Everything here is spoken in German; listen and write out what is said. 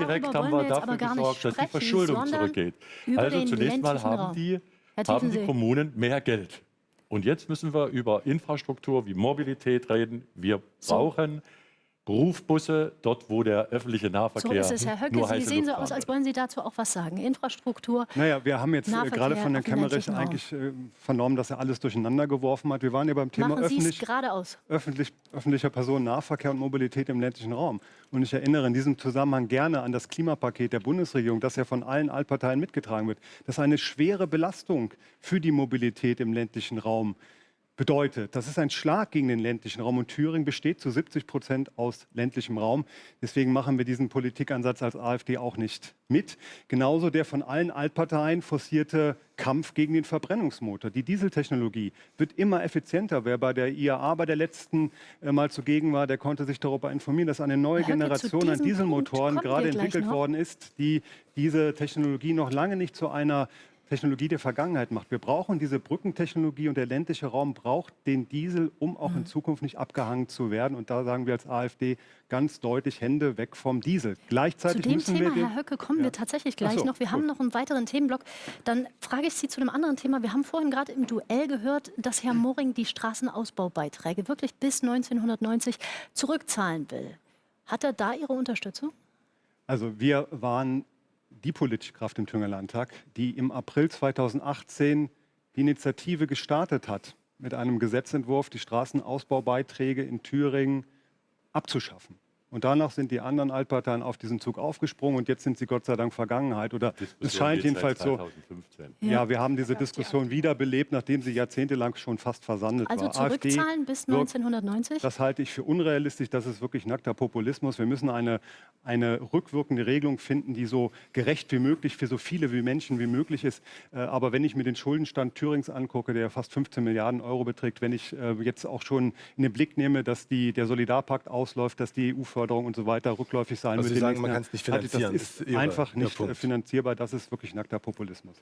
Direkt haben wir wir dafür gesorgt, dass die Verschuldung zurückgeht. Also zunächst mal haben die, haben die. Kommunen mehr Geld. Und jetzt müssen wir über Infrastruktur wie Mobilität reden. Wir So. Berufbusse dort, wo der öffentliche So Nahverkehr ist es, Herr Höcke. nur Sie sehen so aus, als wollen Sie dazu auch was sagen. Infrastruktur. Naja, wir haben jetzt äh, Nahverkehr gerade von Herrn Kemmerich eigentlich äh, vernommen, dass er alles durcheinander geworfen hat. Wir waren ja beim Thema öffentlich, geradeaus. öffentlich, öffentlicher Personennahverkehr und Mobilität im ländlichen Raum. Und ich erinnere in diesem Zusammenhang gerne an das Klimapaket der Bundesregierung, das ja von allen Altparteien mitgetragen wird. Das eine schwere Belastung für die Mobilität im ländlichen Raum bedeutet. Das ist ein Schlag gegen den ländlichen Raum und Thüringen besteht zu 70 Prozent aus ländlichem Raum. Deswegen machen wir diesen Politikansatz als AfD auch nicht mit. Genauso der von allen Altparteien forcierte Kampf gegen den Verbrennungsmotor. Die Dieseltechnologie wird immer effizienter. Wer bei der IAA bei der letzten äh, Mal zugegen war, der konnte sich darüber informieren, dass eine neue Generation an Dieselmotoren gerade entwickelt noch. worden ist, die diese Technologie noch lange nicht zu einer Technologie der Vergangenheit macht. Wir brauchen diese Brückentechnologie und der ländliche Raum braucht den Diesel, um auch Mhm. in Zukunft nicht abgehangen zu werden. Und da sagen wir als AfD ganz deutlich Hände weg vom Diesel. Zu Gleichzeitig dem müssen Thema, wir Herr Höcke, kommen Ja. wir tatsächlich gleich so, noch. Wir haben gut. noch einen weiteren Themenblock. Dann frage ich Sie zu einem anderen Thema. Wir haben vorhin gerade im Duell gehört, dass Herr Moring die Straßenausbaubeiträge wirklich bis 1990 zurückzahlen will. Hat er da Ihre Unterstützung? Also wir waren die politische Kraft im Thüringer Landtag, die im April 2018 die Initiative gestartet hat, mit einem Gesetzentwurf die Straßenausbaubeiträge in Thüringen abzuschaffen. Und danach sind die anderen Altparteien auf diesen Zug aufgesprungen und jetzt sind sie Gott sei Dank Vergangenheit. Oder Diskussion es scheint jedenfalls seit so. 2015. Ja, wir haben diese Diskussion wiederbelebt, nachdem sie jahrzehntelang schon fast versandet Also war. AfD zurückzahlen bis wirkt 1990? das halte ich für unrealistisch. Das ist wirklich nackter Populismus. Wir müssen eine, eine rückwirkende Regelung finden, die so gerecht wie möglich für so viele wie Menschen wie möglich ist. Äh, Aber wenn ich mir den Schuldenstand Thürings angucke, der fast 15 Milliarden Euro beträgt, wenn ich äh, jetzt auch schon in den Blick nehme, dass die, der Solidarpakt ausläuft, dass die EU-Förderung und so weiter rückläufig sein Also. Sie sagen, man Jahren, kann's nicht finanzieren. Das ist ist einfach nicht finanzierbar. Das ist wirklich nackter Populismus.